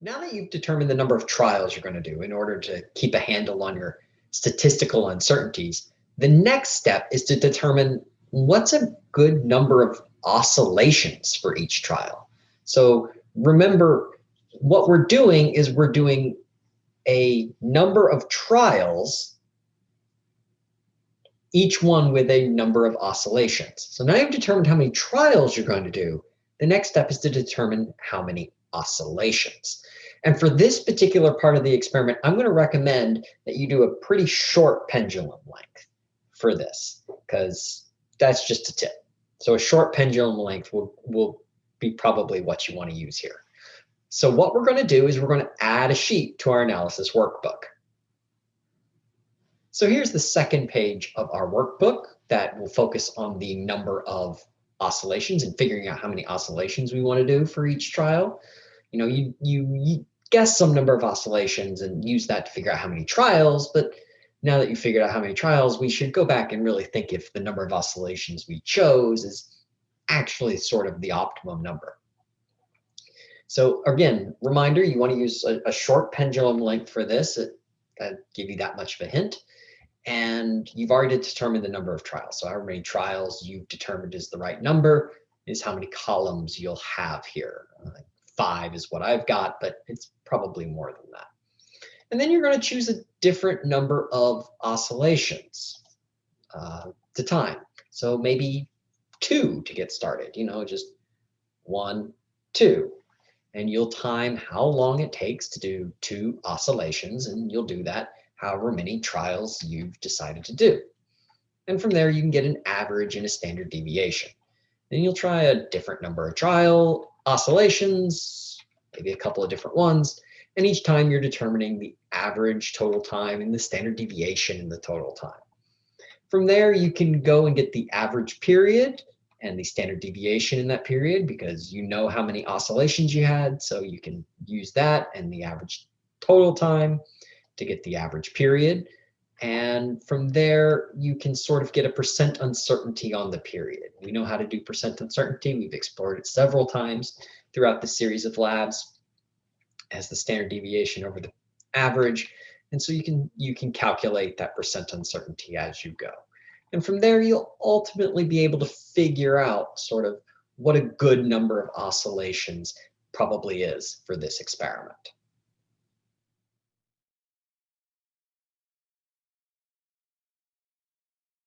Now that you've determined the number of trials you're going to do in order to keep a handle on your statistical uncertainties, the next step is to determine what's a good number of oscillations for each trial. So remember, what we're doing is we're doing a number of trials, each one with a number of oscillations. So now you've determined how many trials you're going to do. The next step is to determine how many oscillations. And for this particular part of the experiment, I'm going to recommend that you do a pretty short pendulum length for this, because that's just a tip. So a short pendulum length will, will be probably what you want to use here. So what we're going to do is we're going to add a sheet to our analysis workbook. So here's the second page of our workbook that will focus on the number of oscillations and figuring out how many oscillations we want to do for each trial. You know, you, you, you guess some number of oscillations and use that to figure out how many trials, but now that you figured out how many trials, we should go back and really think if the number of oscillations we chose is actually sort of the optimum number. So again, reminder, you want to use a, a short pendulum length for this. It, that give you that much of a hint. And you've already determined the number of trials. So however many trials you've determined is the right number is how many columns you'll have here. Uh, five is what I've got, but it's probably more than that. And then you're going to choose a different number of oscillations uh, to time. So maybe two to get started, you know, just one, two. And you'll time how long it takes to do two oscillations, and you'll do that however many trials you've decided to do. And from there, you can get an average and a standard deviation. Then you'll try a different number of trial oscillations, maybe a couple of different ones. And each time you're determining the average total time and the standard deviation in the total time. From there, you can go and get the average period and the standard deviation in that period because you know how many oscillations you had. So you can use that and the average total time to get the average period. And from there, you can sort of get a percent uncertainty on the period. We know how to do percent uncertainty. We've explored it several times throughout the series of labs as the standard deviation over the average. And so you can, you can calculate that percent uncertainty as you go. And from there, you'll ultimately be able to figure out sort of what a good number of oscillations probably is for this experiment.